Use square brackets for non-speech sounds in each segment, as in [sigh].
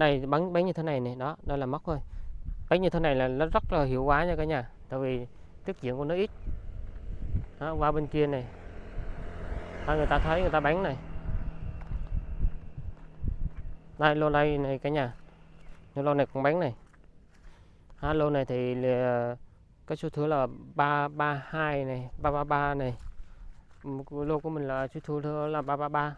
đây bắn bắn như thế này này đó đây là móc thôi. Bắn như thế này là nó rất là hiệu quả nha cả nhà tại vì tiết diện của nó ít. Đó, qua bên kia này. Đó, người ta thấy người ta bắn này. Đây lô đây này cả nhà. Lô này cũng bắn này. Đó, lô này thì là cái số thứ là 332 này 333 này. Lô của mình là số thứ là 333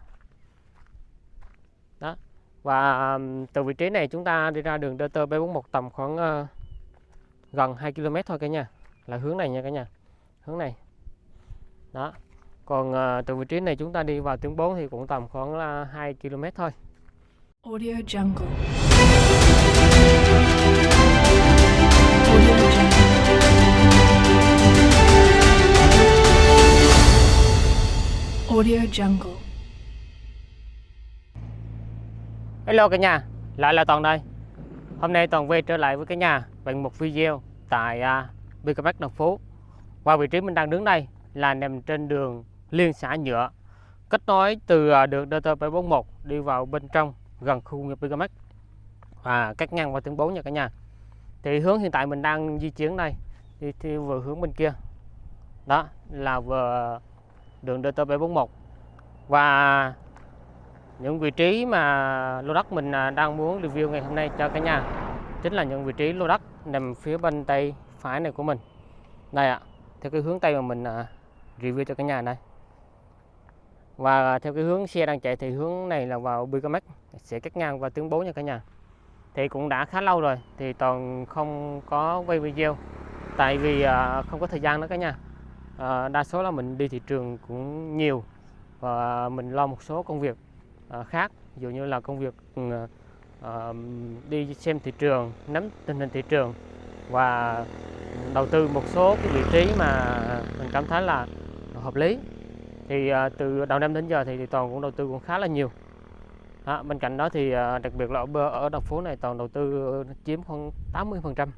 và từ vị trí này chúng ta đi ra đường DT B41 tầm khoảng uh, gần 2 km thôi cả nhà. Là hướng này nha cả nhà. Hướng này. Đó. Còn uh, từ vị trí này chúng ta đi vào tuyến 4 thì cũng tầm khoảng là 2 km thôi. Audio Jungle. Audio Jungle. Audio Jungle. Hello cả nhà, lại là Toàn đây. Hôm nay Toàn về trở lại với cả nhà bằng một video tại à, uh, BKMX Đồng Phú. Và vị trí mình đang đứng đây là nằm trên đường liên xã nhựa Kết nối từ uh, đường DT741 đi vào bên trong gần khu nghiệp BKMX Và cách ngang qua tuyến 4 nha cả nhà. Thì hướng hiện tại mình đang di chuyển đây Đi theo vừa hướng bên kia. Đó là vừa đường DT741 Và những vị trí mà lô đất mình à, đang muốn review ngày hôm nay cho cả nhà chính là những vị trí lô đất nằm phía bên tay phải này của mình. Đây ạ, theo cái hướng tây mà mình à, review cho cả nhà này và theo cái hướng xe đang chạy thì hướng này là vào Bicamex sẽ cắt ngang và tướng 4 nha cả nhà. Thì cũng đã khá lâu rồi thì toàn không có quay video, tại vì à, không có thời gian đó cả nhà. Đa số là mình đi thị trường cũng nhiều và mình lo một số công việc. Ờ, khác. Ví dụ như là công việc ừ, ờ, đi xem thị trường nắm tình hình thị trường và đầu tư một số cái vị trí mà mình cảm thấy là hợp lý. Thì ờ, từ đầu năm đến giờ thì, thì toàn cũng đầu tư cũng khá là nhiều. Đó, bên cạnh đó thì đặc biệt là ở ở đồng phố này toàn đầu tư chiếm khoảng 80 phần trăm.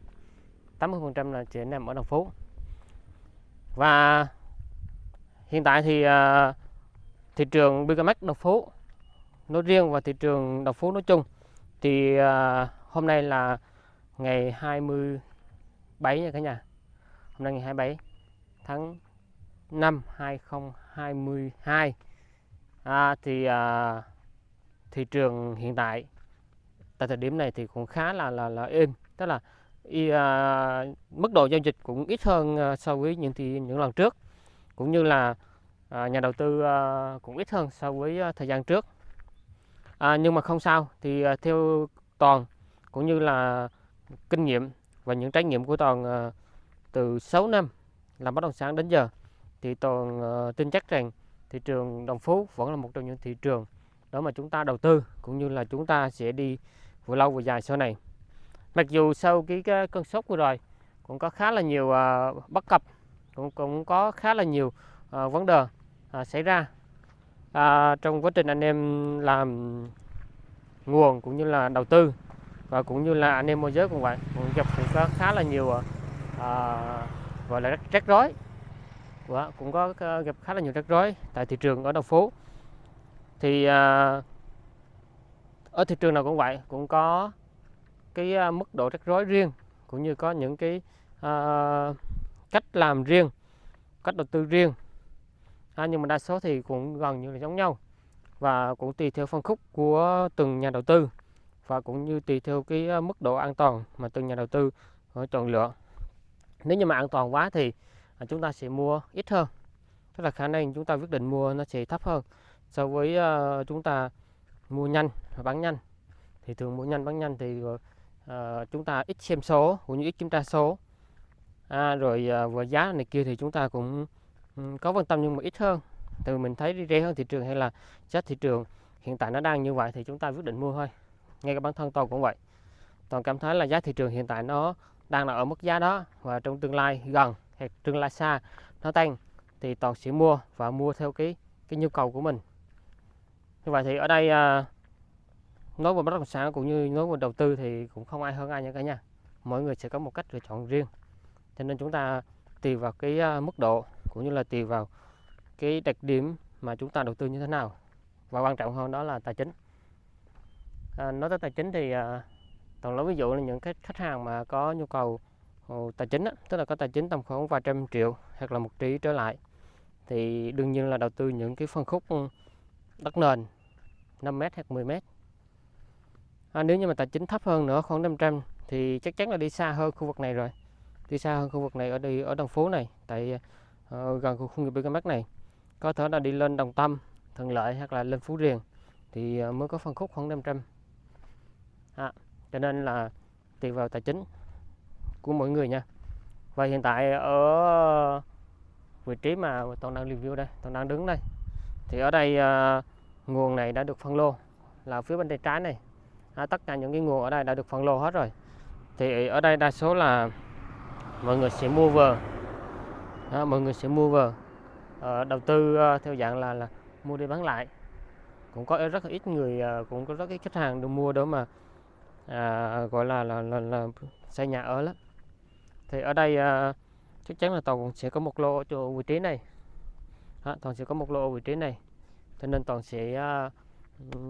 80 phần trăm là chỉ nằm ở đồng phố và hiện tại thì thị trường BKMX đồng phố nói riêng và thị trường đồng phố nói chung. Thì à, hôm nay là ngày 27 nha cả nhà. Hôm nay ngày 27 tháng 5 2022 à, thì à, thị trường hiện tại tại thời điểm này thì cũng khá là là là êm. Tức là y, à, mức độ giao dịch cũng ít hơn à, so với những thì những lần trước. Cũng như là à, nhà đầu tư à, cũng ít hơn so với à, thời gian trước à, nhưng mà không sao. Thì à, theo toàn cũng như là kinh nghiệm và những trải nghiệm của toàn à, từ 6 năm làm bất động sản đến giờ thì toàn à, tin chắc rằng thị trường Đồng Phú vẫn là một trong những thị trường đó mà chúng ta đầu tư cũng như là chúng ta sẽ đi vừa lâu vừa dài sau này. Mặc dù sau cái, cái cơn sốt vừa rồi cũng có khá là nhiều uh, bất cập cũng cũng có khá là nhiều uh, vấn đề uh, xảy ra à, trong quá trình anh em làm nguồn cũng như là đầu tư và cũng như là anh em môi giới cũng vậy cũng gặp cũng có khá là nhiều à, à gọi là rắc rối. Và cũng có à, gặp khá là nhiều rắc rối tại thị trường ở đầu phố. Thì à, ở thị trường nào cũng vậy cũng có cái à, mức độ rắc rối riêng cũng như có những cái à, cách làm riêng cách đầu tư riêng à, nhưng mà đa số thì cũng gần như là giống nhau. Và cũng tùy theo phân khúc của từng nhà đầu tư và cũng như tùy theo cái ờ, mức độ an toàn mà từng nhà đầu tư ờ, chọn lựa. Nếu như mà an toàn quá thì à, chúng ta sẽ mua ít hơn. Tức là khả năng chúng ta quyết định mua nó sẽ thấp hơn so với uh, chúng ta mua nhanh và bán nhanh. Thì thường mua nhanh bán nhanh thì uh, chúng ta ít xem số cũng như ít kiểm tra số. À, rồi uh, vừa giá này kia thì chúng ta cũng có quan tâm nhưng mà ít hơn. Từ mình thấy rẻ hơn thị trường hay là chất thị trường hiện tại nó đang như vậy thì chúng ta quyết định mua thôi. Ngay cả bản thân tôi cũng vậy. Toàn cảm thấy là giá thị trường hiện tại nó đang là ở mức giá đó và trong tương lai gần hay tương lai xa nó tăng thì toàn sẽ mua và mua theo cái cái nhu cầu của mình. Như vậy thì ở đây à, nói về bất động sản cũng như nói về đầu tư thì cũng không ai hơn ai nha cả nhà mỗi người sẽ có một cách lựa chọn riêng. Cho nên chúng ta tùy vào cái à, mức độ cũng như là tùy vào cái đặc điểm mà chúng ta đầu tư như thế nào. Và quan trọng hơn đó là tài chính. À, nói tới tài chính thì à, toàn nói ví dụ là những cái khách hàng mà có nhu cầu ồ, tài chính á, tức là có tài chính tầm khoảng vài trăm triệu hoặc là một tỷ trở lại thì đương nhiên là đầu tư những cái phân khúc ừ, đất nền 5 mét hoặc 10 mét. À, nếu như mà tài chính thấp hơn nữa khoảng 500 thì chắc chắn là đi xa hơn khu vực này rồi. Đi xa hơn khu vực này ở đi ở đồng phố này tại Ờ, gần khu công nghiệp BKMX này có thể là đi lên Đồng Tâm Thuận Lợi hoặc là lên Phú Riềng thì ờ, mới có phân khúc khoảng 500 à, cho nên là tùy vào tài chính của mỗi người nha. Và hiện tại ở vị trí mà toàn đang review đây toàn đang đứng đây thì ở đây ờ, nguồn này đã được phân lô là phía bên tay trái này. À, tất cả những cái nguồn ở đây đã được phân lô hết rồi. Thì ở đây đa số là mọi người sẽ mua vừa à, mọi người sẽ mua vào. À, đầu tư à, theo dạng là là mua đi bán lại. Cũng có rất là ít người à, cũng có rất ít khách hàng được mua đó mà à, gọi là là, là là xây nhà ở lắm. Thì ở đây à, chắc chắn là toàn cũng sẽ có một lô ở chỗ vị trí này. À, toàn sẽ có một lô ở vị trí này. Cho nên toàn sẽ à,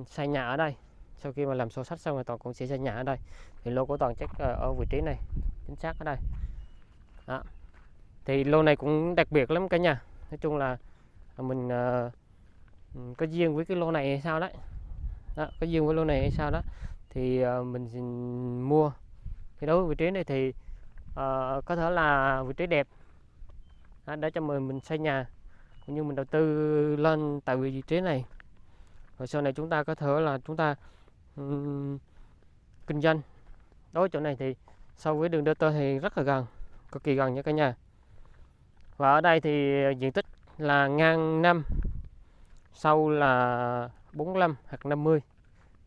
xây nhà ở đây. Sau khi mà làm sổ sách xong rồi toàn cũng sẽ xây nhà ở đây. Thì lô của toàn chắc ở vị trí này chính xác ở đây. Đó thì lô này cũng đặc biệt lắm cả nhà. Nói chung là mình uh, có duyên với cái lô này hay sao đấy. Đó, có duyên với lô này hay sao đó. Thì uh, mình xin mua. Thì đối với vị trí này thì uh, có thể là vị trí đẹp. Đó, để cho mình mình xây nhà cũng như mình đầu tư lên tại vị trí này. Rồi sau này chúng ta có thể là chúng ta um, kinh doanh. Đối với chỗ này thì so với đường DT thì rất là gần cực kỳ gần nha cả nhà và ở đây thì diện tích là ngang 5 sâu là 45 hoặc 50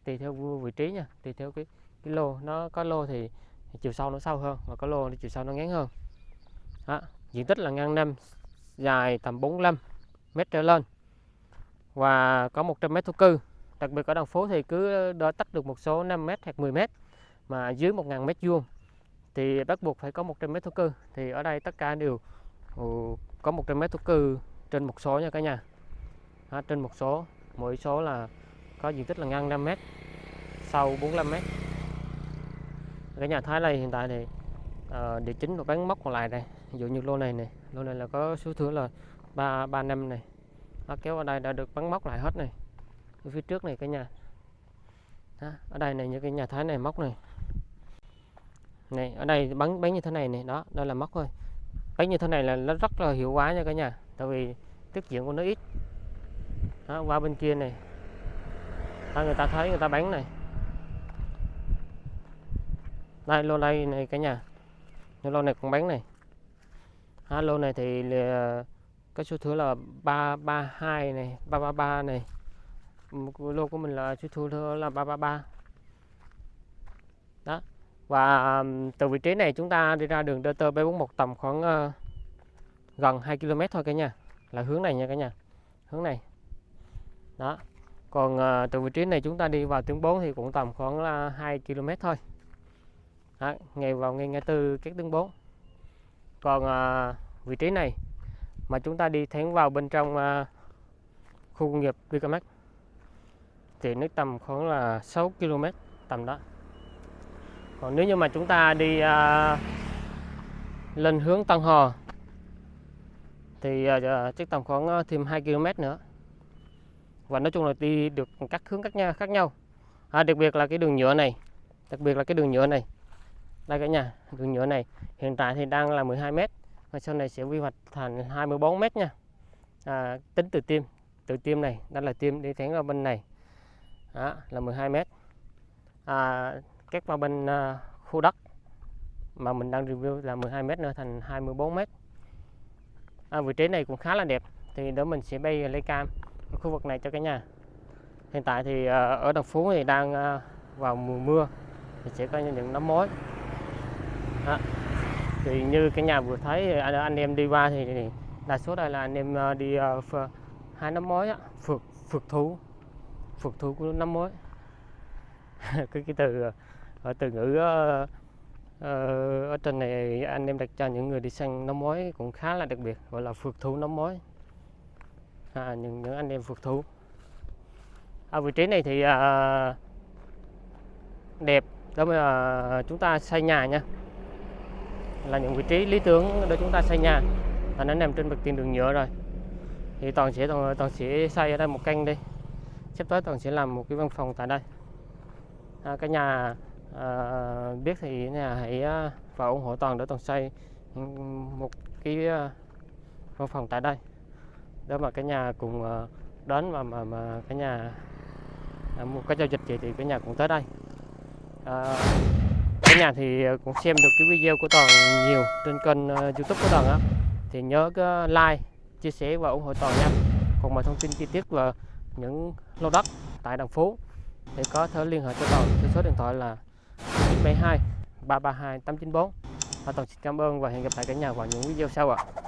tùy theo vị trí nha, tùy theo cái cái lô nó, có lô thì chiều sâu nó sâu hơn và có lô thì chiều sâu nó ngắn hơn. Đó. diện tích là ngang 5 dài tầm 45 mét trở lên. Và có 100 mét thổ cư, đặc biệt ở đồng phố thì cứ đo tách được một số 5 mét hoặc 10 mét, mà dưới 1.000 mét vuông thì bắt buộc phải có 100 mét thổ cư. Thì ở đây tất cả đều Ừ, có 100 mét thổ cư trên một số nha cả nhà. À, trên một số mỗi số là có diện tích là ngang 5 mét sâu 45 mét. Cả nhà thái này hiện tại thì ờ, địa chính và bán móc còn lại này, ví dụ như lô này này lô này là có số thửa là ba ba năm này. Nó kéo ở đây đã được bắn móc lại hết này. Ở phía trước này cái nhà. Đó, ở đây này những cái nhà thái này móc này. Này ở đây bắn bắn như thế này này đó đây là móc thôi bắn như thế này là nó rất là hiệu quả nha cả nhà tại vì tiết diện của nó ít. Đó, qua bên kia này. Đó, người ta thấy người ta bán này. Đây lô đây này cả nhà. Lô này cũng bán này. Đó, lô này thì là cái số thứ là 332 này 333 này. Lô của mình là số thứ là 333 và từ vị trí này chúng ta đi ra đường DT B41 tầm khoảng uh, gần 2 km thôi cả nhà. Là hướng này nha cả nhà. Hướng này. Đó. Còn uh, từ vị trí này chúng ta đi vào tuyến 4 thì cũng tầm khoảng là 2 km thôi. Đó, ngay vào ngay ngã tư các tuyến 4 còn uh, vị trí này mà chúng ta đi thẳng vào bên trong uh, khu công nghiệp Vicamax thì nó tầm khoảng là 6 km tầm đó còn nếu như mà chúng ta đi à, lên hướng Tân Hò thì à, à, chắc tầm khoảng à, thêm 2 km nữa. Và nói chung là đi được các hướng khác nhau khác nhau. À, đặc biệt là cái đường nhựa này đặc biệt là cái đường nhựa này. Đây cả nhà đường nhựa này hiện tại thì đang là 12 mét và sau này sẽ quy hoạch thành 24 mét nha. À, tính từ tim từ tim này đó là tim đi thẳng ở bên này. Đó, là 12 mét. À, cắt qua bên à, khu đất mà mình đang review là 12 mét nữa thành 24 mét. À, vị trí này cũng khá là đẹp thì đó mình sẽ bay lấy cam ở khu vực này cho cả nhà. Hiện tại thì à, ở đồng phú thì đang à, vào mùa mưa thì sẽ có những nấm mối à, thì như cả nhà vừa thấy anh, anh em đi qua thì, thì đa số đây là anh em đi uh, hai nấm mối á phượt phượt thú phượt thú của nấm mối [laughs] cái cái từ ở từ ngữ ờ, ờ, ở trên này anh em đặt cho những người đi săn nấm mối cũng khá là đặc biệt gọi là phượt thú nấm mối à, những những anh em phượt thú ở à, vị trí này thì à, đẹp. Đó là chúng ta xây nhà nha. Là những vị trí lý tưởng để chúng ta xây nhà. Và nó nằm trên mặt tiền đường nhựa rồi. Thì toàn sẽ toàn, toàn sẽ xây ở đây một căn đi. Sắp tới toàn sẽ làm một cái văn phòng tại đây. À, cái nhà à, biết thì nhà hãy ờ, vào ủng hộ toàn để toàn xây một cái ờ, văn phòng tại đây. Để mà cả nhà cùng đến mà mà mà cả nhà à, một cái giao dịch gì thì cả nhà cũng tới đây. À, cả nhà thì cũng xem được cái video của toàn nhiều trên kênh youtube của toàn á. Thì nhớ cái like chia sẻ và ủng hộ toàn nha. Còn mà thông tin chi tiết về những lô đất tại đồng phố thì có thể liên hệ cho toàn theo số điện thoại là 972 332 894 và toàn xin cảm ơn và hẹn gặp lại cả nhà vào những video sau ạ.